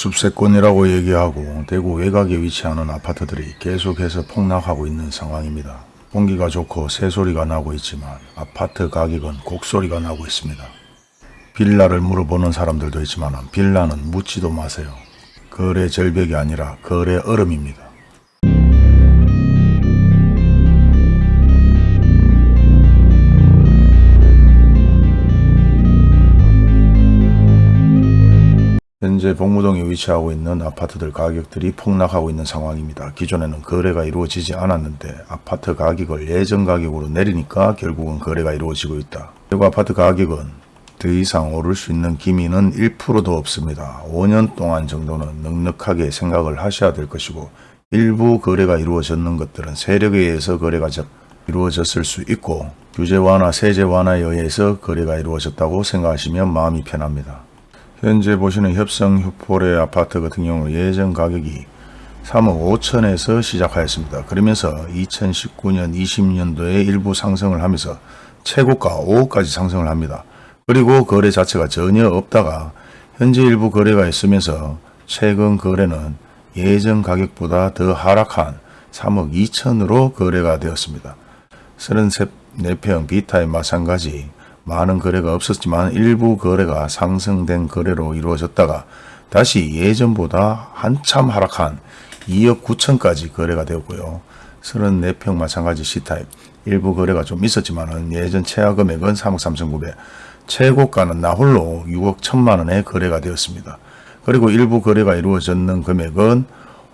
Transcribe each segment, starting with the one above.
숲세권이라고 얘기하고 대구 외곽에 위치하는 아파트들이 계속해서 폭락하고 있는 상황입니다. 공기가 좋고 새소리가 나고 있지만 아파트 가격은 곡소리가 나고 있습니다. 빌라를 물어보는 사람들도 있지만 빌라는 묻지도 마세요. 거래 절벽이 아니라 거래 얼음입니다. 현재 복무동에 위치하고 있는 아파트들 가격들이 폭락하고 있는 상황입니다. 기존에는 거래가 이루어지지 않았는데 아파트 가격을 예전 가격으로 내리니까 결국은 거래가 이루어지고 있다. 그리고 아파트 가격은 더 이상 오를 수 있는 기미는 1%도 없습니다. 5년 동안 정도는 넉넉하게 생각을 하셔야 될 것이고 일부 거래가 이루어졌는 것들은 세력에 의해서 거래가 적- 이루어졌을 수 있고 규제 완화, 세제 완화에 의해서 거래가 이루어졌다고 생각하시면 마음이 편합니다. 현재 보시는 협성 휴포레 아파트 같은 경우 예전 가격이 3억 5천에서 시작하였습니다. 그러면서 2019년 20년도에 일부 상승을 하면서 최고가 5억까지 상승을 합니다. 그리고 거래 자체가 전혀 없다가 현재 일부 거래가 있으면서 최근 거래는 예전 가격보다 더 하락한 3억 2천으로 거래가 되었습니다. 34평 비타에 마찬가지 많은 거래가 없었지만 일부 거래가 상승된 거래로 이루어졌다가 다시 예전보다 한참 하락한 2억 9천까지 거래가 되었고요. 34평 마찬가지 C타입 일부 거래가 좀 있었지만 예전 최하 금액은 3억 3천9백 최고가는 나홀로 6억 1천만 원에 거래가 되었습니다. 그리고 일부 거래가 이루어졌는 금액은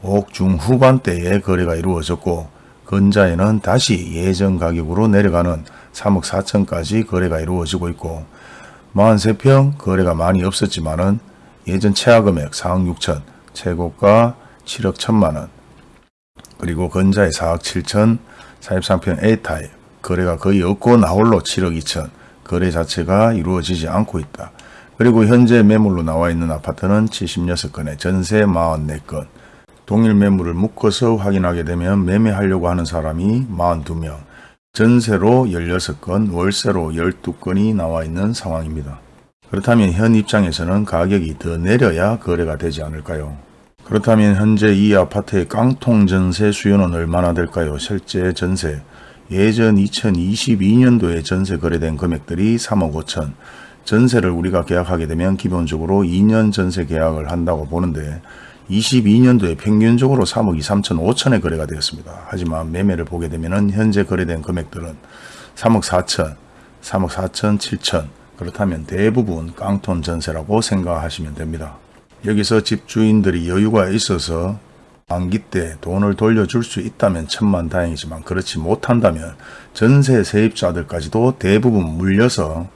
5억 중후반대에 거래가 이루어졌고 근자에는 다시 예전 가격으로 내려가는 3억 4천까지 거래가 이루어지고 있고 43평 거래가 많이 없었지만 은 예전 최하 금액 4억 6천 최고가 7억 1천만원. 그리고 근자에 4억 7천 43평 A타입 거래가 거의 없고 나홀로 7억 2천 거래 자체가 이루어지지 않고 있다. 그리고 현재 매물로 나와 있는 아파트는 76건에 전세 44건. 동일 매물을 묶어서 확인하게 되면 매매하려고 하는 사람이 42명, 전세로 16건, 월세로 12건이 나와 있는 상황입니다. 그렇다면 현 입장에서는 가격이 더 내려야 거래가 되지 않을까요? 그렇다면 현재 이 아파트의 깡통 전세 수요는 얼마나 될까요? 실제 전세, 예전 2022년도에 전세 거래된 금액들이 3억 5천, 전세를 우리가 계약하게 되면 기본적으로 2년 전세 계약을 한다고 보는데 22년도에 평균적으로 3억 2, 3천 5천에 거래가 되었습니다. 하지만 매매를 보게 되면 현재 거래된 금액들은 3억 4천, 3억 4천, 7천 그렇다면 대부분 깡통 전세라고 생각하시면 됩니다. 여기서 집주인들이 여유가 있어서 만기 때 돈을 돌려줄 수 있다면 천만 다행이지만 그렇지 못한다면 전세 세입자들까지도 대부분 물려서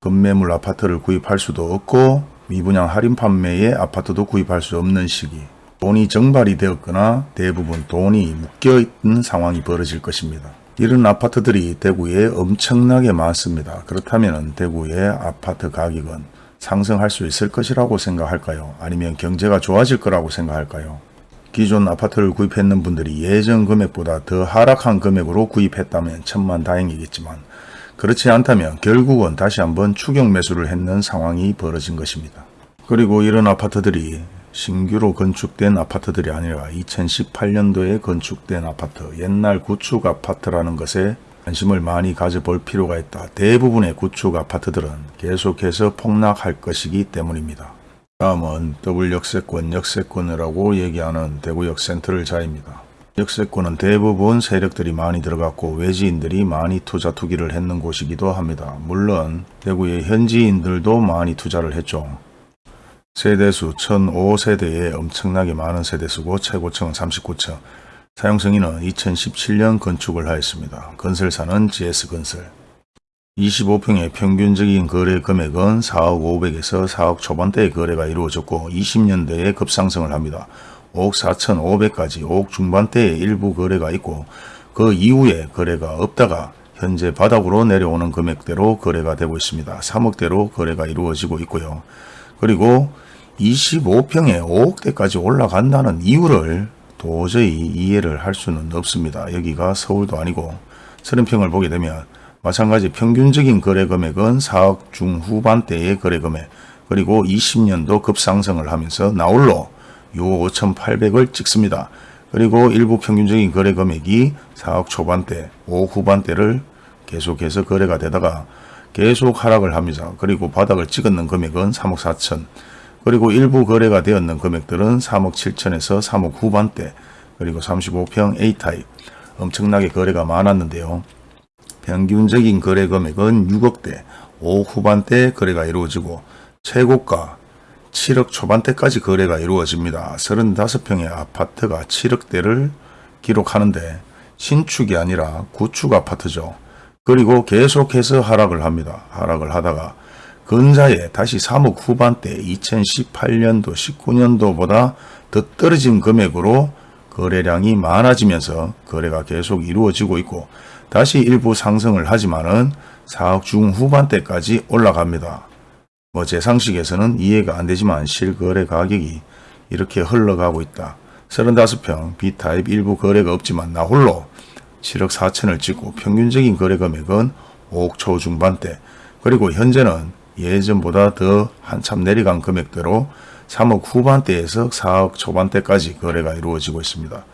급매물 아파트를 구입할 수도 없고 미분양 할인 판매에 아파트도 구입할 수 없는 시기 돈이 정발이 되었거나 대부분 돈이 묶여있는 상황이 벌어질 것입니다. 이런 아파트들이 대구에 엄청나게 많습니다. 그렇다면 대구의 아파트 가격은 상승할 수 있을 것이라고 생각할까요? 아니면 경제가 좋아질 거라고 생각할까요? 기존 아파트를 구입했는 분들이 예전 금액보다 더 하락한 금액으로 구입했다면 천만 다행이겠지만 그렇지 않다면 결국은 다시 한번 추격 매수를 했는 상황이 벌어진 것입니다. 그리고 이런 아파트들이 신규로 건축된 아파트들이 아니라 2018년도에 건축된 아파트, 옛날 구축 아파트라는 것에 관심을 많이 가져볼 필요가 있다. 대부분의 구축 아파트들은 계속해서 폭락할 것이기 때문입니다. 다음은 더블 역세권, 역세권이라고 얘기하는 대구역 센트럴 자입니다. 역세권은 대부분 세력들이 많이 들어갔고 외지인들이 많이 투자 투기를 했는 곳이기도 합니다. 물론 대구의 현지인들도 많이 투자를 했죠. 세대수 1005세대에 엄청나게 많은 세대수고 최고층은 39층, 사용승인은 2017년 건축을 하였습니다. 건설사는 GS건설. 25평의 평균적인 거래 금액은 4억 500에서 4억 초반대의 거래가 이루어졌고 20년대에 급상승을 합니다. 5억 4천 5백까지 5억 중반대의 일부 거래가 있고 그 이후에 거래가 없다가 현재 바닥으로 내려오는 금액대로 거래가 되고 있습니다. 3억대로 거래가 이루어지고 있고요. 그리고 25평에 5억대까지 올라간다는 이유를 도저히 이해를 할 수는 없습니다. 여기가 서울도 아니고 30평을 보게 되면 마찬가지 평균적인 거래 금액은 4억 중후반대의 거래 금액 그리고 20년도 급상승을 하면서 나홀로 6억 5,800을 찍습니다. 그리고 일부 평균적인 거래 금액이 4억 초반대, 5억 후반대를 계속해서 거래가 되다가 계속 하락을 합니다. 그리고 바닥을 찍었는 금액은 3억 4천 그리고 일부 거래가 되었는 금액들은 3억 7천에서 3억 후반대 그리고 35평 A타입 엄청나게 거래가 많았는데요. 평균적인 거래 금액은 6억대, 5억 후반대 거래가 이루어지고 최고가 7억 초반대까지 거래가 이루어집니다. 35평의 아파트가 7억대를 기록하는데 신축이 아니라 구축 아파트죠. 그리고 계속해서 하락을 합니다. 하락을 하다가 근자에 다시 3억 후반대 2018년도 19년도보다 더 떨어진 금액으로 거래량이 많아지면서 거래가 계속 이루어지고 있고 다시 일부 상승을 하지만 은 4억 중후반대까지 올라갑니다. 뭐 제 상식에서는 이해가 안 되지만 실거래 가격이 이렇게 흘러가고 있다. 35평 B타입 일부 거래가 없지만 나 홀로 7억 4천을 찍고 평균적인 거래 금액은 5억 초중반대 그리고 현재는 예전보다 더 한참 내려간 금액대로 3억 후반대에서 4억 초반대까지 거래가 이루어지고 있습니다.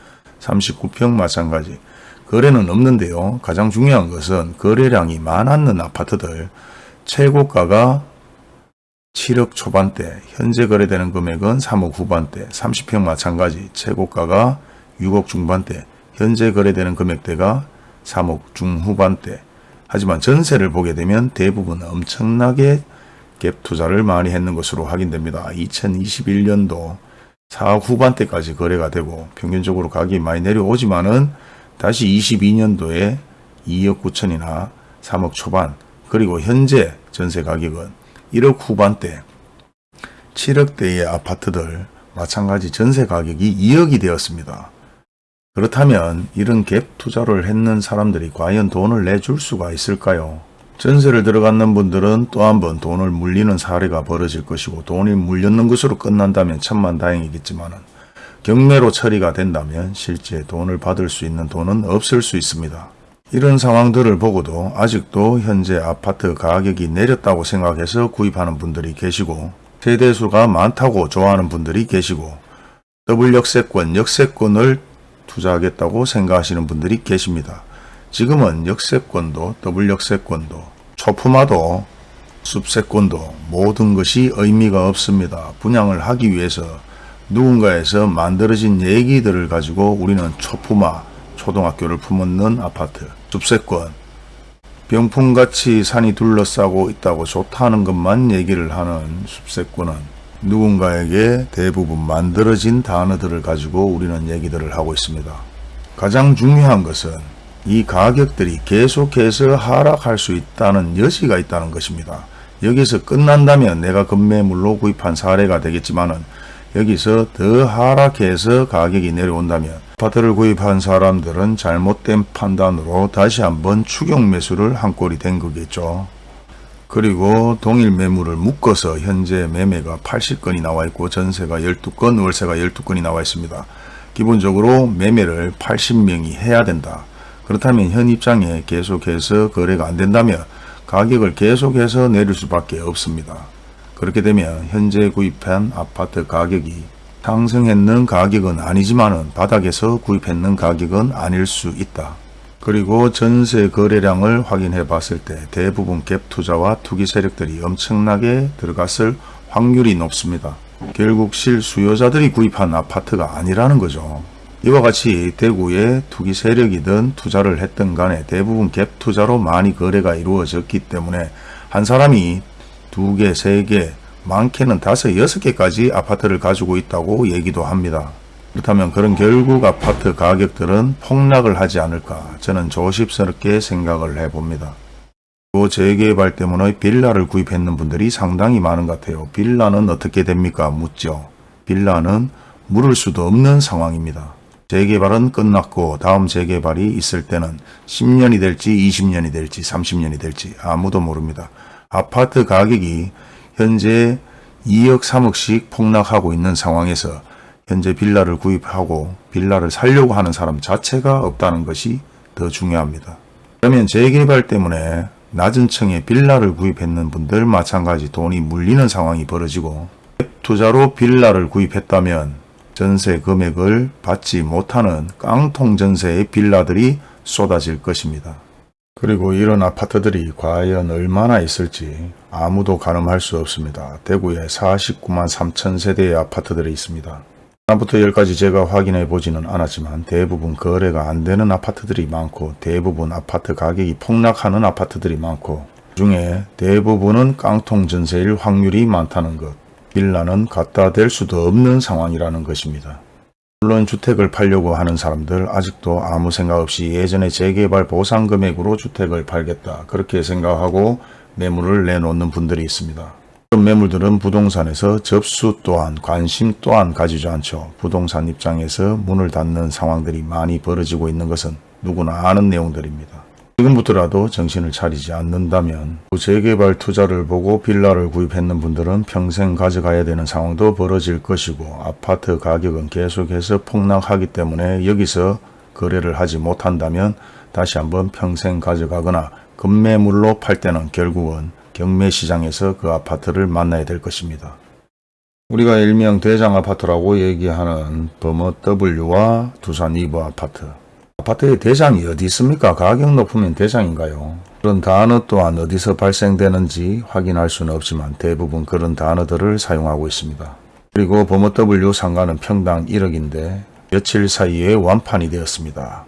39평 마찬가지 거래는 없는데요. 가장 중요한 것은 거래량이 많았는 아파트들 최고가가 7억 초반대 현재 거래되는 금액은 3억 후반대 30평 마찬가지 최고가가 6억 중반대 현재 거래되는 금액대가 3억 중후반대 하지만 전세를 보게 되면 대부분 엄청나게 갭 투자를 많이 했는 것으로 확인됩니다. 2021년도 4억 후반대까지 거래가 되고 평균적으로 가격이 많이 내려오지만은 다시 22년도에 2억 9천이나 3억 초반 그리고 현재 전세 가격은 1억 후반대 7억대의 아파트들 마찬가지 전세 가격이 2억이 되었습니다. 그렇다면 이런 갭 투자를 했는 사람들이 과연 돈을 내줄 수가 있을까요? 전세를 들어갔는 분들은 또 한 번 돈을 물리는 사례가 벌어질 것이고 돈이 물렸는 것으로 끝난다면 천만 다행이겠지만 경매로 처리가 된다면 실제 돈을 받을 수 있는 돈은 없을 수 있습니다. 이런 상황들을 보고도 아직도 현재 아파트 가격이 내렸다고 생각해서 구입하는 분들이 계시고 세대수가 많다고 좋아하는 분들이 계시고 더블 역세권, 역세권을 투자하겠다고 생각하시는 분들이 계십니다. 지금은 역세권도 더블 역세권도 초품아도 숲세권도 모든 것이 의미가 없습니다. 분양을 하기 위해서 누군가에서 만들어진 얘기들을 가지고 우리는 초품아 초등학교를 품었는 아파트 숲세권 병풍같이 산이 둘러싸고 있다고 좋다는 것만 얘기를 하는 숲세권은 누군가에게 대부분 만들어진 단어들을 가지고 우리는 얘기들을 하고 있습니다. 가장 중요한 것은 이 가격들이 계속해서 하락할 수 있다는 여지가 있다는 것입니다. 여기서 끝난다면 내가 급매물로 구입한 사례가 되겠지만 은 여기서 더 하락해서 가격이 내려온다면 아파트를 구입한 사람들은 잘못된 판단으로 다시 한번 추격 매수를 한 꼴이 된 거겠죠. 그리고 동일 매물을 묶어서 현재 매매가 80건이 나와 있고 전세가 12건, 월세가 12건이 나와 있습니다. 기본적으로 매매를 80명이 해야 된다. 그렇다면 현 입장에 계속해서 거래가 안 된다면 가격을 계속해서 내릴 수밖에 없습니다. 그렇게 되면 현재 구입한 아파트 가격이 상승했는 가격은 아니지만 바닥에서 구입했는 가격은 아닐 수 있다. 그리고 전세 거래량을 확인해 봤을 때 대부분 갭 투자와 투기 세력들이 엄청나게 들어갔을 확률이 높습니다. 결국 실수요자들이 구입한 아파트가 아니라는 거죠. 이와 같이 대구에 투기 세력이든 투자를 했던 간에 대부분 갭 투자로 많이 거래가 이루어졌기 때문에 한 사람이 두 개, 세 개, 많게는 다섯, 여섯 개까지 아파트를 가지고 있다고 얘기도 합니다. 그렇다면 그런 결국 아파트 가격들은 폭락을 하지 않을까 저는 조심스럽게 생각을 해봅니다. 또 재개발 때문에 빌라를 구입했는 분들이 상당히 많은 것 같아요. 빌라는 어떻게 됩니까? 묻죠. 빌라는 물을 수도 없는 상황입니다. 재개발은 끝났고 다음 재개발이 있을 때는 10년이 될지 20년이 될지 30년이 될지 아무도 모릅니다. 아파트 가격이 현재 2억 3억씩 폭락하고 있는 상황에서 현재 빌라를 구입하고 빌라를 살려고 하는 사람 자체가 없다는 것이 더 중요합니다. 그러면 재개발 때문에 낮은 층에 빌라를 구입했는 분들 마찬가지 돈이 물리는 상황이 벌어지고 투자로 빌라를 구입했다면 전세 금액을 받지 못하는 깡통 전세의 빌라들이 쏟아질 것입니다. 그리고 이런 아파트들이 과연 얼마나 있을지 아무도 가늠할 수 없습니다. 대구에 49만 3천 세대의 아파트들이 있습니다. 하나부터 열까지 제가 확인해 보지는 않았지만 대부분 거래가 안 되는 아파트들이 많고 대부분 아파트 가격이 폭락하는 아파트들이 많고 중에 대부분은 깡통 전세일 확률이 많다는 것. 빌라는 갖다 댈 수도 없는 상황이라는 것입니다. 물론 주택을 팔려고 하는 사람들 아직도 아무 생각 없이 예전에 재개발 보상 금액으로 주택을 팔겠다 그렇게 생각하고 매물을 내놓는 분들이 있습니다. 그런 매물들은 부동산에서 접수 또한 관심 또한 가지지 않죠. 부동산 입장에서 문을 닫는 상황들이 많이 벌어지고 있는 것은 누구나 아는 내용들입니다. 지금부터라도 정신을 차리지 않는다면 재개발 투자를 보고 빌라를 구입했는 분들은 평생 가져가야 되는 상황도 벌어질 것이고 아파트 가격은 계속해서 폭락하기 때문에 여기서 거래를 하지 못한다면 다시 한번 평생 가져가거나 급매물로 팔 때는 결국은 경매시장에서 그 아파트를 만나야 될 것입니다. 우리가 일명 대장 아파트라고 얘기하는 범어 W와 두산 이브 아파트 아파트의 대장이 어디 있습니까? 가격 높으면 대장인가요? 그런 단어 또한 어디서 발생되는지 확인할 수는 없지만 대부분 그런 단어들을 사용하고 있습니다. 그리고 범어 W 상가는 평당 1억인데 며칠 사이에 완판이 되었습니다.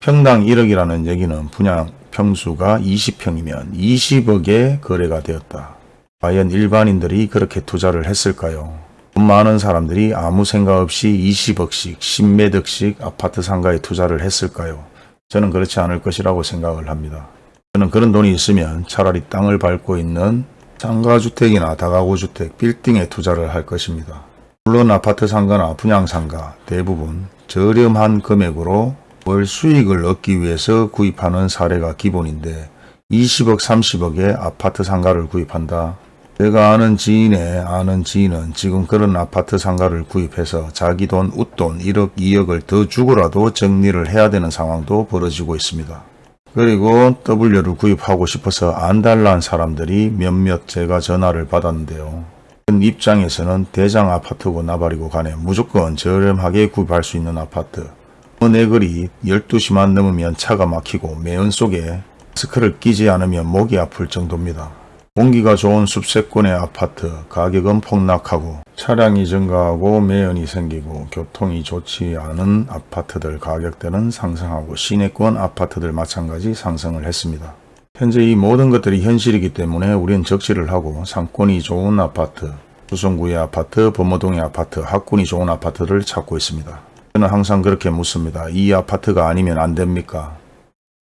평당 1억이라는 얘기는 분양 평수가 20평이면 20억에 거래가 되었다. 과연 일반인들이 그렇게 투자를 했을까요? 돈 많은 사람들이 아무 생각 없이 20억씩 10매덕씩 아파트 상가에 투자를 했을까요? 저는 그렇지 않을 것이라고 생각을 합니다. 저는 그런 돈이 있으면 차라리 땅을 밟고 있는 상가주택이나 다가구주택, 빌딩에 투자를 할 것입니다. 물론 아파트 상가나 분양상가 대부분 저렴한 금액으로 월 수익을 얻기 위해서 구입하는 사례가 기본인데 20억 30억에 아파트 상가를 구입한다. 내가 아는 지인의 아는 지인은 지금 그런 아파트 상가를 구입해서 자기 돈 웃돈 1억 2억을 더 주고라도 정리를 해야 되는 상황도 벌어지고 있습니다. 그리고 W를 구입하고 싶어서 안달난 사람들이 몇몇 제가 전화를 받았는데요. 그 입장에서는 대장 아파트고 나발이고 간에 무조건 저렴하게 구입할 수 있는 아파트. 내 글이 12시만 넘으면 차가 막히고 매연 속에 마스크를 끼지 않으면 목이 아플 정도입니다. 공기가 좋은 숲세권의 아파트 가격은 폭락하고 차량이 증가하고 매연이 생기고 교통이 좋지 않은 아파트들 가격대는 상승하고 시내권 아파트들 마찬가지 상승을 했습니다. 현재 이 모든 것들이 현실이기 때문에 우리는 적시를 하고 상권이 좋은 아파트, 수성구의 아파트, 범어동의 아파트, 학군이 좋은 아파트를 찾고 있습니다. 저는 항상 그렇게 묻습니다. 이 아파트가 아니면 안 됩니까?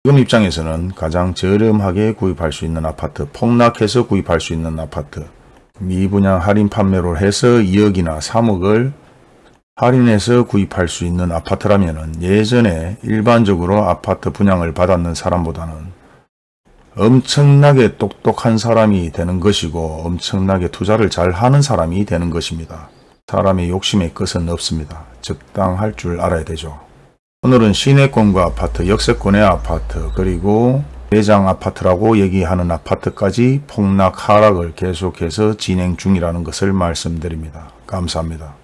지금 입장에서는 가장 저렴하게 구입할 수 있는 아파트, 폭락해서 구입할 수 있는 아파트, 미분양 할인 판매로 해서 2억이나 3억을 할인해서 구입할 수 있는 아파트라면 예전에 일반적으로 아파트 분양을 받았는 사람보다는 엄청나게 똑똑한 사람이 되는 것이고 엄청나게 투자를 잘 하는 사람이 되는 것입니다. 사람의 욕심의 끝은 없습니다. 적당할 줄 알아야 되죠. 오늘은 시내권과 아파트, 역세권의 아파트, 그리고 대장 아파트라고 얘기하는 아파트까지 폭락 하락을 계속해서 진행 중이라는 것을 말씀드립니다. 감사합니다.